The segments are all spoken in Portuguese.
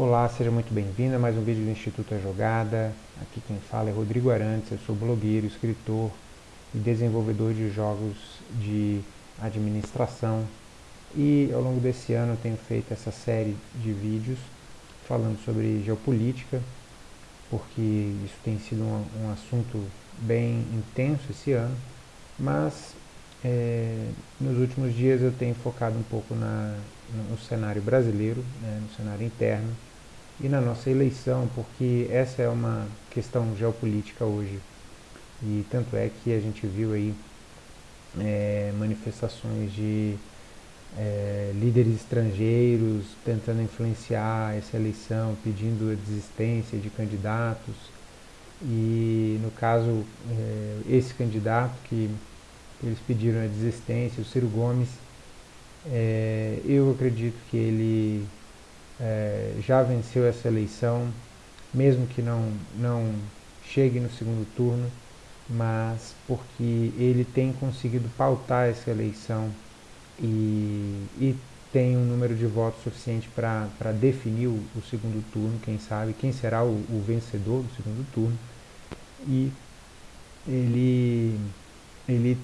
Olá, seja muito bem-vindo a mais um vídeo do Instituto A Jogada. Aqui quem fala é Rodrigo Arantes, eu sou blogueiro, escritor e desenvolvedor de jogos de administração. E ao longo desse ano eu tenho feito essa série de vídeos falando sobre geopolítica, porque isso tem sido um, um assunto bem intenso esse ano, mas é, nos últimos dias eu tenho focado um pouco na, no cenário brasileiro, né, no cenário interno e na nossa eleição, porque essa é uma questão geopolítica hoje. E tanto é que a gente viu aí é, manifestações de é, líderes estrangeiros tentando influenciar essa eleição, pedindo a desistência de candidatos. E no caso, é, esse candidato que eles pediram a desistência, o Ciro Gomes, é, eu acredito que ele é, já venceu essa eleição, mesmo que não, não chegue no segundo turno, mas porque ele tem conseguido pautar essa eleição e, e tem um número de votos suficiente para definir o, o, segundo turno, quem sabe, quem será o, o vencedor do segundo turno. E ele, ele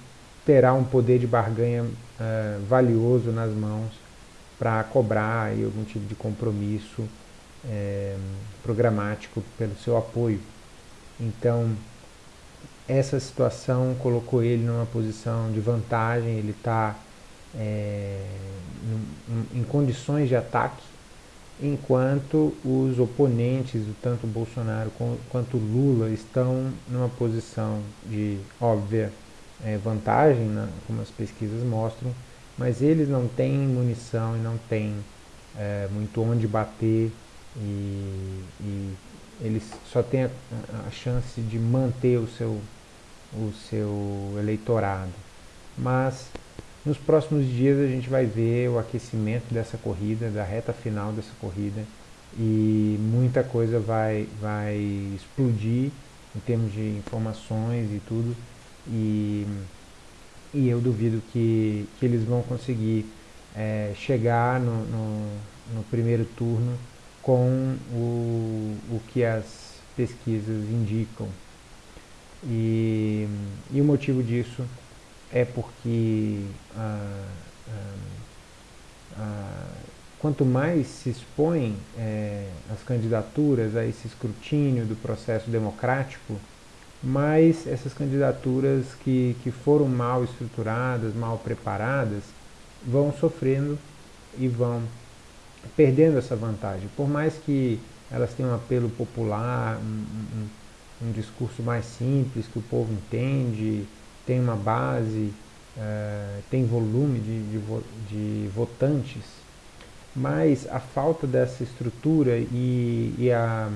terá um poder de barganha uh, valioso nas mãos para cobrar aí, algum tipo de compromisso é, programático pelo seu apoio. Então, essa situação colocou ele numa posição de vantagem, ele está é, em condições de ataque, enquanto os oponentes, tanto Bolsonaro quanto Lula, estão numa posição de óbvia é, vantagem, né, como as pesquisas mostram, mas eles não têm munição e não têm é, muito onde bater e, e, eles só têm a, a, chance de manter o seu, o seu eleitorado. Mas nos próximos dias a gente vai ver o aquecimento dessa corrida, da reta final dessa corrida e muita coisa vai, vai explodir em termos de informações e tudo e, e eu duvido que, que eles vão conseguir é, chegar no, no, no, primeiro turno com o, o que as pesquisas indicam. E, e o motivo disso é porque ah, ah, ah, quanto mais se expõem é, as candidaturas a esse escrutínio do processo democrático, mas essas candidaturas que, que foram mal estruturadas, mal preparadas, vão sofrendo e vão perdendo essa vantagem. Por mais que elas tenham um apelo popular, um, um, um discurso mais simples, que o povo entende, tem uma base, uh, tem volume de, de, de, votantes, mas a falta dessa estrutura e, e a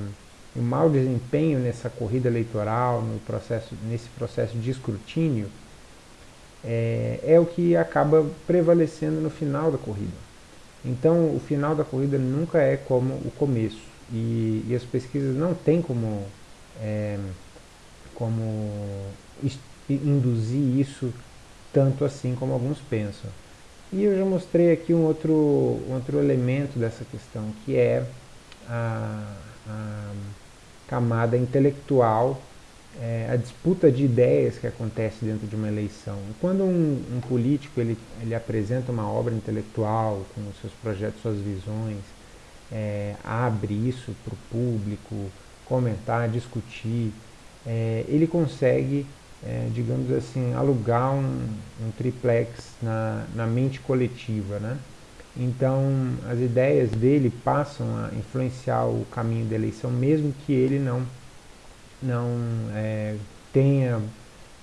o mau desempenho nessa corrida eleitoral, no processo, nesse processo de escrutínio, é, é o que acaba prevalecendo no final da corrida. Então, o final da corrida nunca é como o começo. E, e as pesquisas não têm como, é, como induzir isso tanto assim como alguns pensam. E eu já mostrei aqui um outro, outro elemento dessa questão, que é a camada intelectual, é, a disputa de ideias que acontece dentro de uma eleição. Quando um, um, político ele, ele apresenta uma obra intelectual com seus projetos, suas visões, é, abre isso para o público, comentar, discutir, é, ele consegue, é, digamos assim, alugar um, um triplex na, na mente coletiva, né? Então, as ideias dele passam a influenciar o caminho da eleição, mesmo que ele não, não é, tenha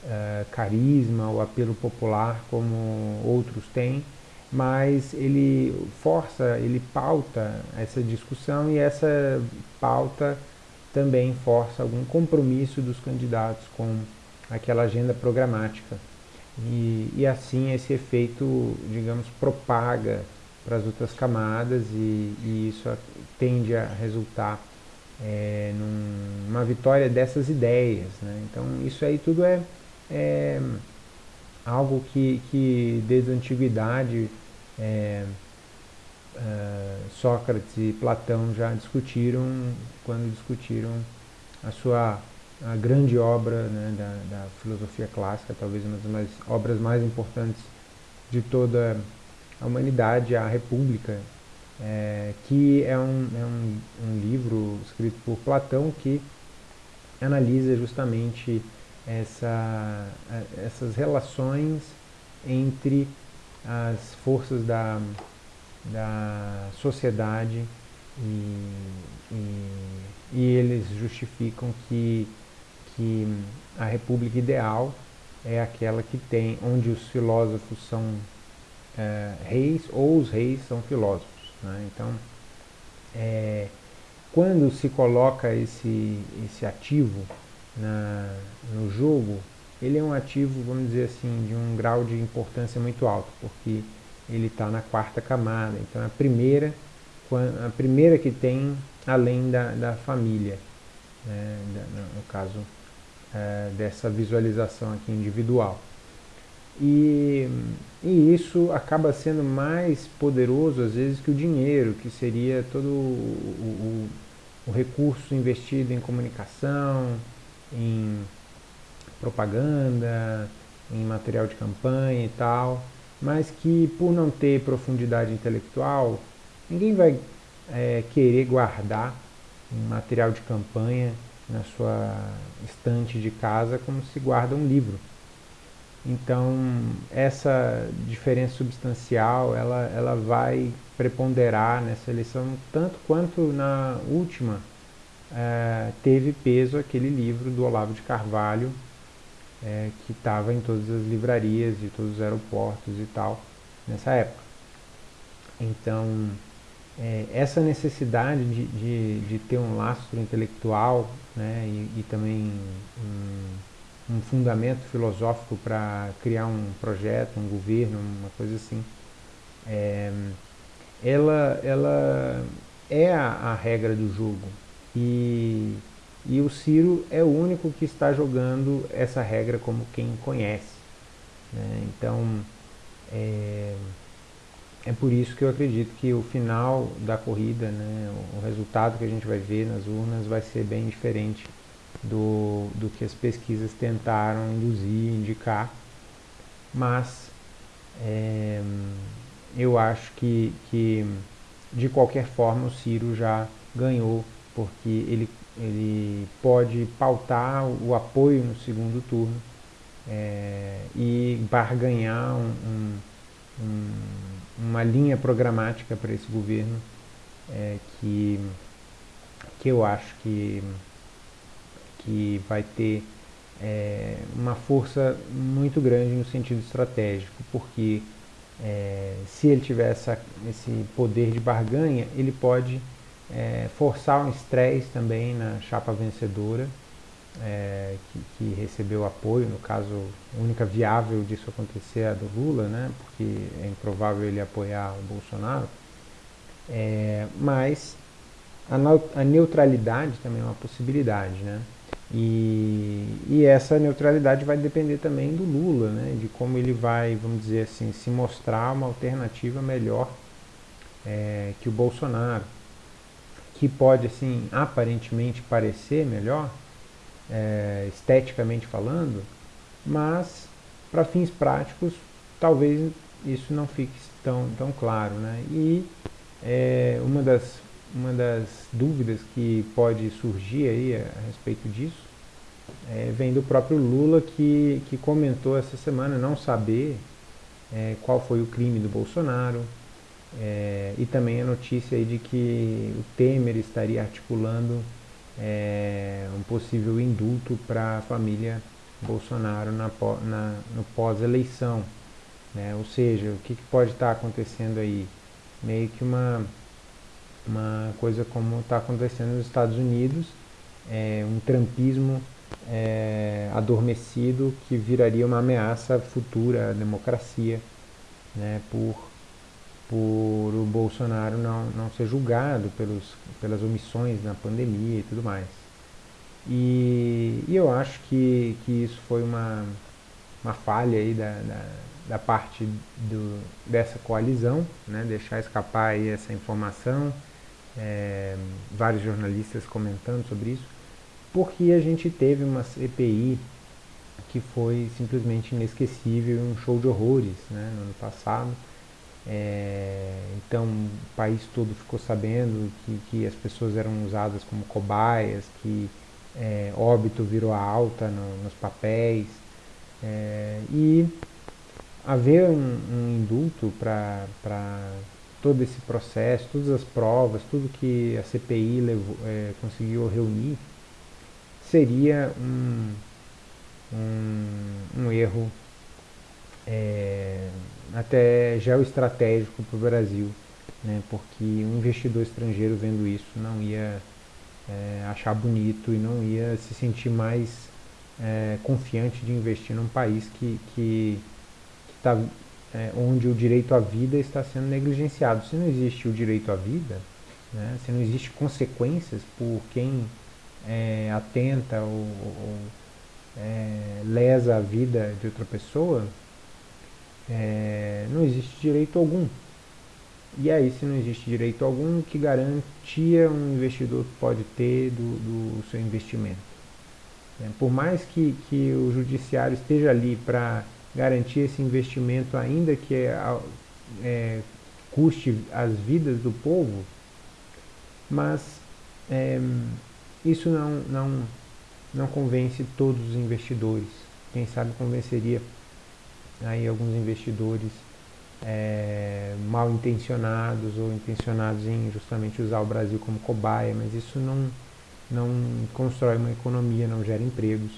é, carisma ou apelo popular como outros têm, mas ele força, ele pauta essa discussão e essa pauta também força algum compromisso dos candidatos com aquela agenda programática. E, e assim esse efeito, digamos, propaga para as outras camadas e, e, isso tende a resultar é, numa vitória dessas ideias. Né? Então isso aí tudo é, é algo que, que desde a antiguidade é, uh, Sócrates e Platão já discutiram quando discutiram a sua a grande obra né, da, da, filosofia clássica, talvez uma das mais, obras mais importantes de toda a humanidade, a República, é, que é, um, é um, um, livro escrito por Platão que analisa justamente essa, essas relações entre as forças da, da sociedade e, e, e eles justificam que, que a república ideal é aquela que tem, onde os filósofos são é, reis ou os reis são filósofos. Né? Então, é, quando se coloca esse, esse ativo na, no jogo, ele é um ativo, vamos dizer assim, de um grau de importância muito alto, porque ele está na quarta camada. Então, é a primeira, a primeira que tem além da, da família, né? no caso é, dessa visualização aqui individual. E, e, isso acaba sendo mais poderoso às vezes que o dinheiro, que seria todo o, o, o recurso investido em comunicação, em propaganda, em material de campanha e tal, mas que por não ter profundidade intelectual, ninguém vai é, querer guardar um material de campanha na sua estante de casa como se guarda um livro. Então, essa diferença substancial, ela, ela vai preponderar nessa eleição tanto quanto na última é, teve peso aquele livro do Olavo de Carvalho, é, que estava em todas as livrarias e todos os aeroportos e tal, nessa época. Então, é, essa necessidade de, de, de, ter um lastro intelectual né, e, e também um, um, fundamento filosófico para criar um projeto, um governo, uma coisa assim, é, ela, ela é a, a, regra do jogo. E, e o Ciro é o único que está jogando essa regra como quem conhece. Né? Então, é, é por isso que eu acredito que o final da corrida, né, o resultado que a gente vai ver nas urnas vai ser bem diferente do, do que as pesquisas tentaram induzir, indicar. Mas é, eu acho que, que, de qualquer forma, o Ciro já ganhou, porque ele, ele pode pautar o apoio no segundo turno é, e barganhar um, um, um uma linha programática para esse governo é, que, que eu acho que, que vai ter é, uma força muito grande no sentido estratégico, porque é, se ele tiver essa, esse poder de barganha, ele pode é, forçar um estresse também na chapa vencedora é, que, que, recebeu apoio, no caso, a única viável disso acontecer é a do Lula, né, porque é improvável ele apoiar o Bolsonaro, é, mas a, a, neutralidade também é uma possibilidade, né, e, e, essa neutralidade vai depender também do Lula, né, de como ele vai, vamos dizer assim, se mostrar uma alternativa melhor é, que o Bolsonaro, que pode, assim, aparentemente parecer melhor, é, esteticamente falando, mas para fins práticos talvez isso não fique tão, tão claro. Né? E é, uma, das, uma das dúvidas que pode surgir aí a, a respeito disso é, vem do próprio Lula que, que comentou essa semana não saber é, qual foi o crime do Bolsonaro é, e também a notícia de que o Temer estaria articulando é, um possível indulto para a família Bolsonaro na, na, no pós-eleição. Né? Ou seja, o que, que pode estar tá acontecendo aí? Meio que uma, uma coisa como está acontecendo nos Estados Unidos, é, um trampismo é, adormecido que viraria uma ameaça futura à democracia né, por por o Bolsonaro não, não ser julgado pelos, pelas omissões na pandemia e tudo mais. E, e eu acho que, que isso foi uma, uma falha aí da, da, da parte do, dessa coalizão, né, deixar escapar aí essa informação, é, vários jornalistas comentando sobre isso, porque a gente teve uma CPI que foi simplesmente inesquecível, um show de horrores né, no ano passado. É, então o país todo ficou sabendo que, que as pessoas eram usadas como cobaias, que é, óbito virou alta no, nos papéis. É, e haver um, um indulto para todo esse processo, todas as provas, tudo que a CPI levou, é, conseguiu reunir, seria um, um, um erro é, até geoestratégico para o Brasil, né, porque um investidor estrangeiro vendo isso não ia é, achar bonito e não ia se sentir mais é, confiante de investir num país que, que, que tá, é, onde o direito à vida está sendo negligenciado. Se não existe o direito à vida, né, se não existe consequências por quem é, atenta ou, ou é, lesa a vida de outra pessoa, é, não existe direito algum. E aí, se não existe direito algum, que garantia um investidor pode ter do, do seu investimento? É, por mais que, que o judiciário esteja ali para garantir esse investimento, ainda que é, é, custe as vidas do povo, mas é, isso não, não, não convence todos os investidores. Quem sabe convenceria aí alguns investidores é, mal intencionados ou intencionados em justamente usar o Brasil como cobaia, mas isso não, não constrói uma economia, não gera empregos.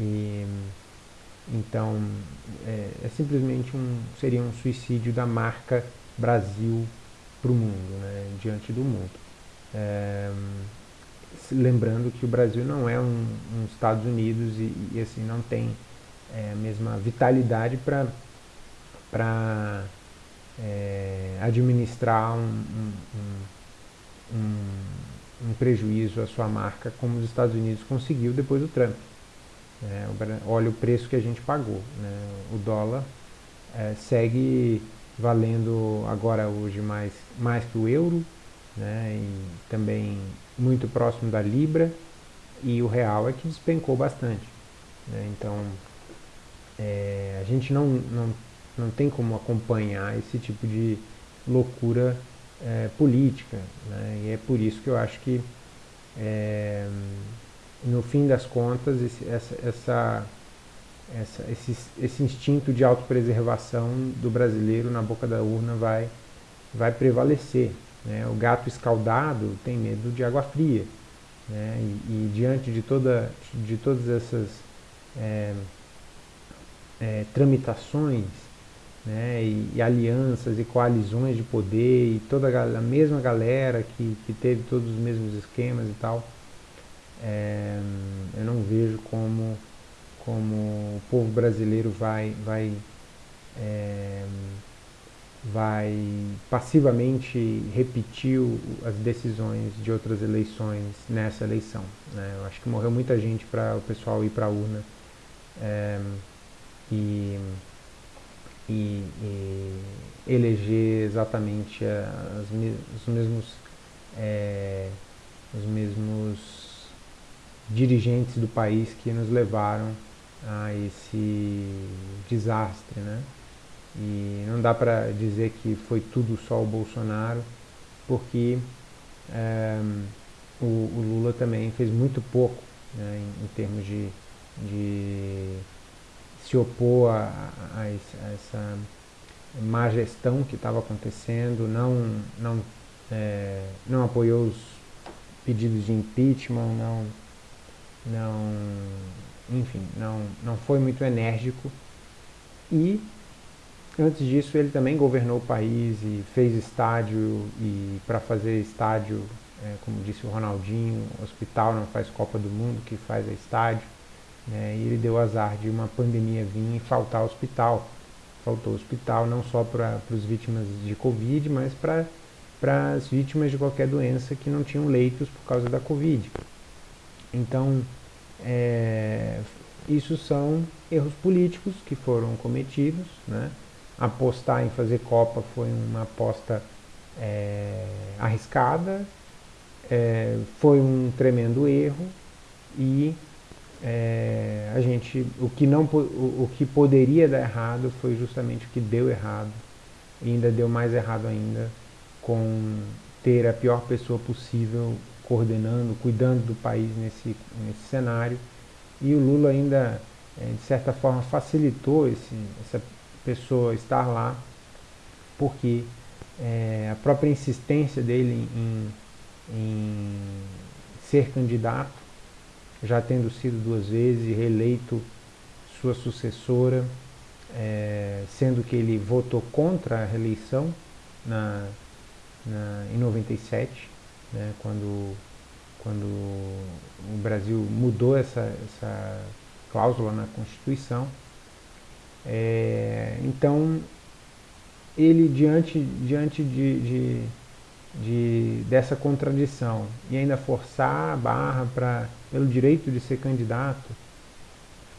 E, então, é, é simplesmente um, seria um suicídio da marca Brasil para o mundo, né, diante do mundo. É, lembrando que o Brasil não é um, um Estados Unidos e, e, assim não tem é, a mesma vitalidade para para é, administrar um, um, um, prejuízo à sua marca como os Estados Unidos conseguiu depois do Trump. É, olha o preço que a gente pagou. Né? O dólar é, segue valendo agora hoje mais, mais que o euro, né? e também muito próximo da Libra, e o real é que despencou bastante. Né? Então, é, a gente não, não não tem como acompanhar esse tipo de loucura é, política. Né? E é por isso que eu acho que, é, no fim das contas, esse, essa, essa, essa, esse, esse instinto de autopreservação do brasileiro na boca da urna vai, vai prevalecer. Né? O gato escaldado tem medo de água fria. Né? E, e diante de, toda, de todas essas é, é, tramitações né, e, e, alianças e coalizões de poder e toda a, a, mesma galera que, que teve todos os mesmos esquemas e tal, é, eu não vejo como, como o povo brasileiro vai, vai, é, vai passivamente repetir as decisões de outras eleições nessa eleição. Né? Eu acho que morreu muita gente para o pessoal ir para a urna. É, e e, e eleger exatamente as, os mesmos é, os mesmos dirigentes do país que nos levaram a esse desastre, né? E não dá para dizer que foi tudo só o Bolsonaro, porque é, o, o, Lula também fez muito pouco né, em, em termos de, de se opor a, a, a essa má gestão que estava acontecendo, não, não, é, não apoiou os pedidos de impeachment, não, não, enfim, não, não foi muito enérgico. E antes disso ele também governou o país e fez estádio e para fazer estádio, é, como disse o Ronaldinho, hospital não faz Copa do Mundo, que faz é estádio. Né, e ele deu azar de uma pandemia vir e faltar hospital. Faltou hospital não só para as vítimas de Covid, mas para as vítimas de qualquer doença que não tinham leitos por causa da Covid. Então, é, isso são erros políticos que foram cometidos. Né? Apostar em fazer Copa foi uma aposta é, arriscada, é, foi um tremendo erro e é, a gente, o que, não, o, o que poderia dar errado foi justamente o que deu errado e ainda deu mais errado ainda com ter a pior pessoa possível coordenando, cuidando do país nesse, nesse cenário. E o Lula ainda, é, de certa forma, facilitou esse, essa pessoa estar lá, porque é, a própria insistência dele em, em ser candidato, já tendo sido duas vezes reeleito sua sucessora, é, sendo que ele votou contra a reeleição na, na, em 97, né, quando, quando o Brasil mudou essa, essa cláusula na Constituição. É, então, ele, diante, diante de, de, de, dessa contradição e ainda forçar a barra pra, pelo direito de ser candidato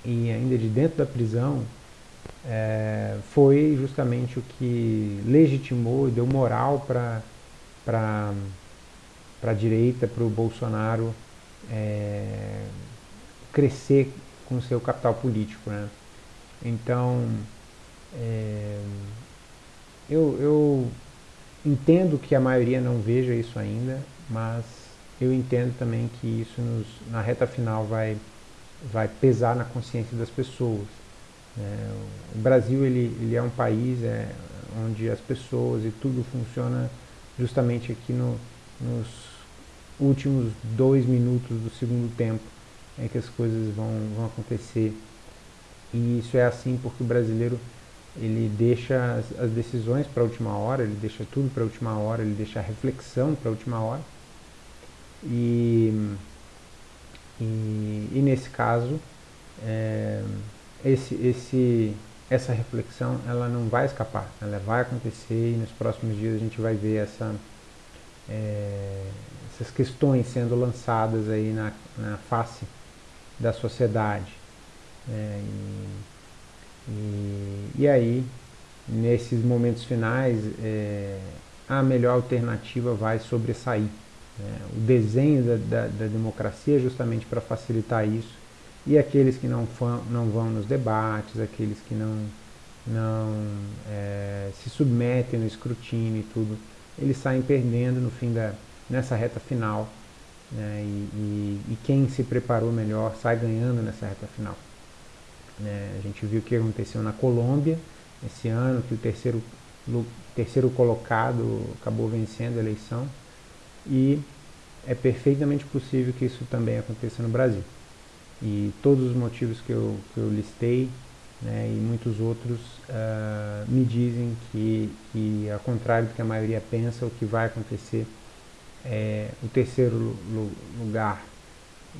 e ainda de dentro da prisão, é, foi justamente o que legitimou e deu moral para para a direita, para o Bolsonaro é, crescer com seu capital político. Né? Então, é, eu, eu entendo que a maioria não veja isso ainda, mas eu entendo também que isso nos, na reta final vai, vai pesar na consciência das pessoas. É, o Brasil ele, ele é um país é, onde as pessoas e tudo funciona justamente aqui no, nos últimos dois minutos do segundo tempo é que as coisas vão, vão acontecer. E isso é assim porque o brasileiro ele deixa as, as decisões para a última hora, ele deixa tudo para a última hora, ele deixa a reflexão para a última hora. E, e, e nesse caso, é, esse, esse, essa reflexão ela não vai escapar, ela vai acontecer e nos próximos dias a gente vai ver essa, é, essas questões sendo lançadas aí na, na face da sociedade. É, e, e, aí, nesses momentos finais, é, a melhor alternativa vai sobressair. Né? O desenho da, da, da democracia é justamente para facilitar isso e aqueles que não, não vão nos debates, aqueles que não, não é, se submetem no escrutínio e tudo, eles saem perdendo no fim da, nessa reta final. Né, e, e, e, quem se preparou melhor sai ganhando nessa reta final. Né, a gente viu o que aconteceu na Colômbia esse ano, que o terceiro, terceiro colocado acabou vencendo a eleição. E é perfeitamente possível que isso também aconteça no Brasil. E todos os motivos que eu, que eu listei né, e muitos outros uh, me dizem que, que, ao contrário do que a maioria pensa, o que vai acontecer é o terceiro lugar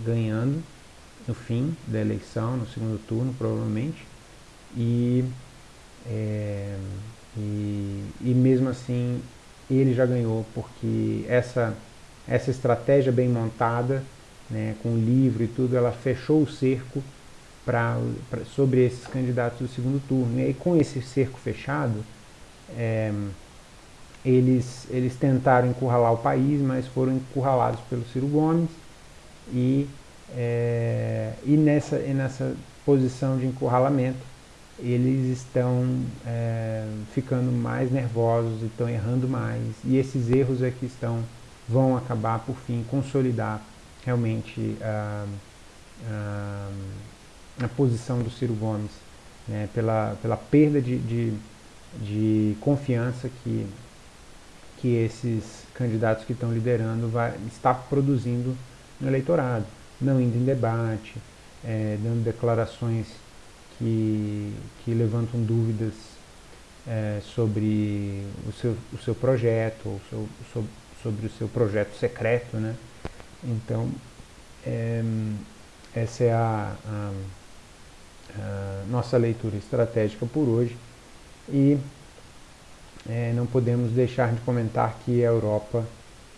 ganhando no fim da eleição, no segundo turno, provavelmente. E, é, e, e mesmo assim ele já ganhou, porque essa, essa estratégia bem montada né, com o livro e tudo, ela fechou o cerco pra, pra, sobre esses candidatos do segundo turno. E aí, com esse cerco fechado, é, eles, eles tentaram encurralar o país, mas foram encurralados pelo Ciro Gomes e, é, e, nessa, e nessa posição de encurralamento eles estão é, ficando mais nervosos, estão errando mais. E esses erros é que estão, vão acabar por fim consolidar realmente a, a, a posição do Ciro Gomes, né, pela, pela perda de, de, de, confiança que, que esses candidatos que estão liderando vai, está produzindo no eleitorado, não indo em debate, é, dando declarações que, que levantam dúvidas é, sobre o seu, o seu projeto, ou seu, sobre o seu projeto secreto, né? Então, é, essa é a, a, a, nossa leitura estratégica por hoje e é, não podemos deixar de comentar que a Europa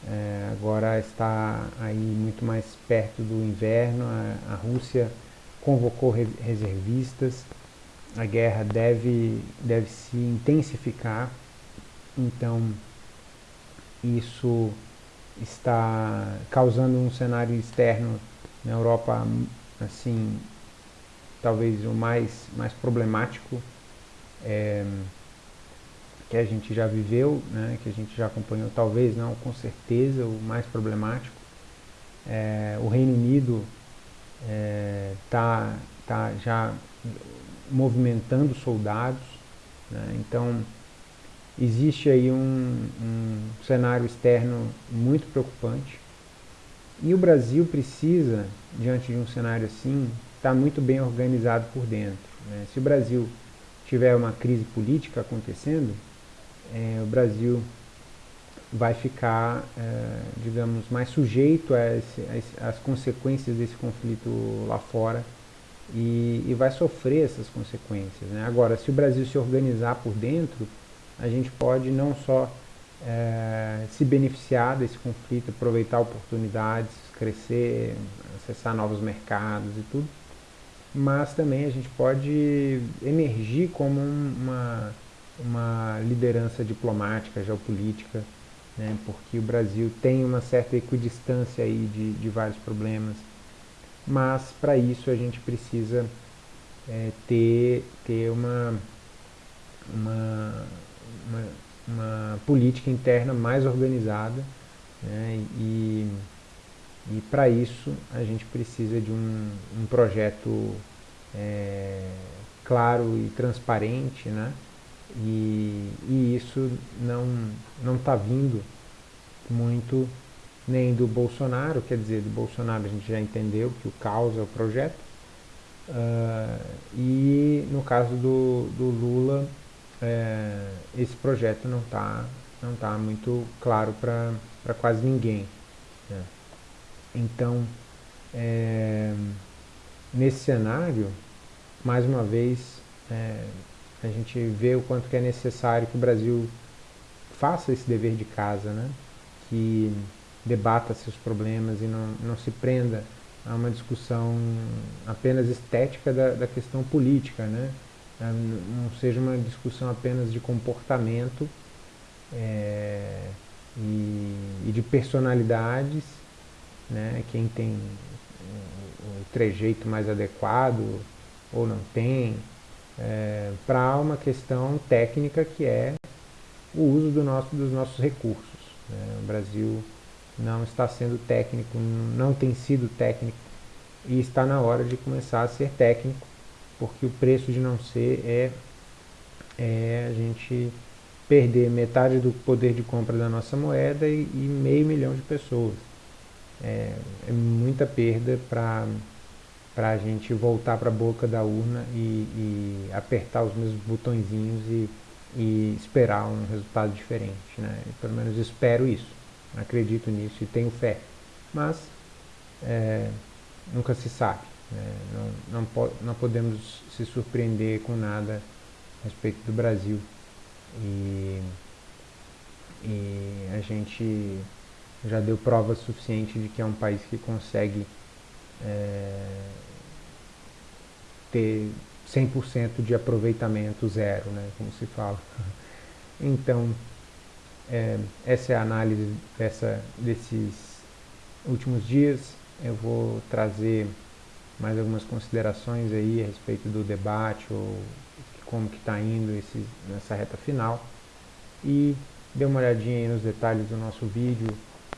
é, agora está aí muito mais perto do inverno, a, a Rússia convocou reservistas, a guerra deve, deve se intensificar, então isso está causando um cenário externo na Europa, assim, talvez o mais, mais problemático. É, que a gente já viveu, né, que a gente já acompanhou, talvez não, com certeza, o mais problemático. É, o Reino Unido está é, tá, tá já movimentando soldados, né, então existe aí um, um cenário externo muito preocupante e o Brasil precisa, diante de um cenário assim, estar tá muito bem organizado por dentro. Né? Se o Brasil tiver uma crise política acontecendo, é, o Brasil vai ficar, é, digamos, mais sujeito às consequências desse conflito lá fora e, e vai sofrer essas consequências. Né? Agora, se o Brasil se organizar por dentro, a gente pode não só é, se beneficiar desse conflito, aproveitar oportunidades, crescer, acessar novos mercados e tudo, mas também a gente pode emergir como uma, uma liderança diplomática, geopolítica, né, porque o Brasil tem uma certa equidistância aí de, de vários problemas, mas para isso a gente precisa é, ter, ter uma, uma, uma, uma, política interna mais organizada né, e e para isso a gente precisa de um, um projeto é, claro e transparente, né? E, e isso não está vindo muito nem do Bolsonaro, quer dizer, do Bolsonaro a gente já entendeu que o caos é o projeto, uh, e no caso do, do Lula, é, esse projeto não está não tá muito claro para quase ninguém. Né? Então, é, nesse cenário, mais uma vez, é, a gente vê o quanto que é necessário que o Brasil faça esse dever de casa, né? que debata seus problemas e não, não se prenda a uma discussão apenas estética da, da questão política, né? Não seja uma discussão apenas de comportamento é, e, e de personalidades né? quem tem o trejeito mais adequado ou não tem, é, para uma questão técnica que é o uso do nosso, dos nossos recursos. Né? O Brasil não está sendo técnico, não tem sido técnico e está na hora de começar a ser técnico, porque o preço de não ser é, é a gente perder metade do poder de compra da nossa moeda e, e meio milhão de pessoas é, é muita perda para para a gente voltar para a boca da urna e, e, apertar os mesmos botõezinhos e, e esperar um resultado diferente. Né? Eu, pelo menos espero isso, acredito nisso e tenho fé. Mas é, nunca se sabe. Né? Não, não, po não podemos se surpreender com nada a respeito do Brasil. E, e a gente já deu prova suficiente de que é um país que consegue é, ter 100% de aproveitamento zero, né, como se fala. Então, é, essa é a análise dessa, desses últimos dias. Eu vou trazer mais algumas considerações aí a respeito do debate ou como que está indo esse, nessa reta final. E dê uma olhadinha nos detalhes do nosso vídeo,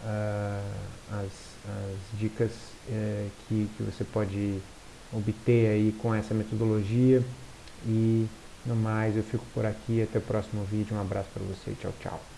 uh, as, as, dicas uh, que, que você pode obter aí com essa metodologia. E no mais eu fico por aqui, até o próximo vídeo, um abraço para você, tchau, tchau.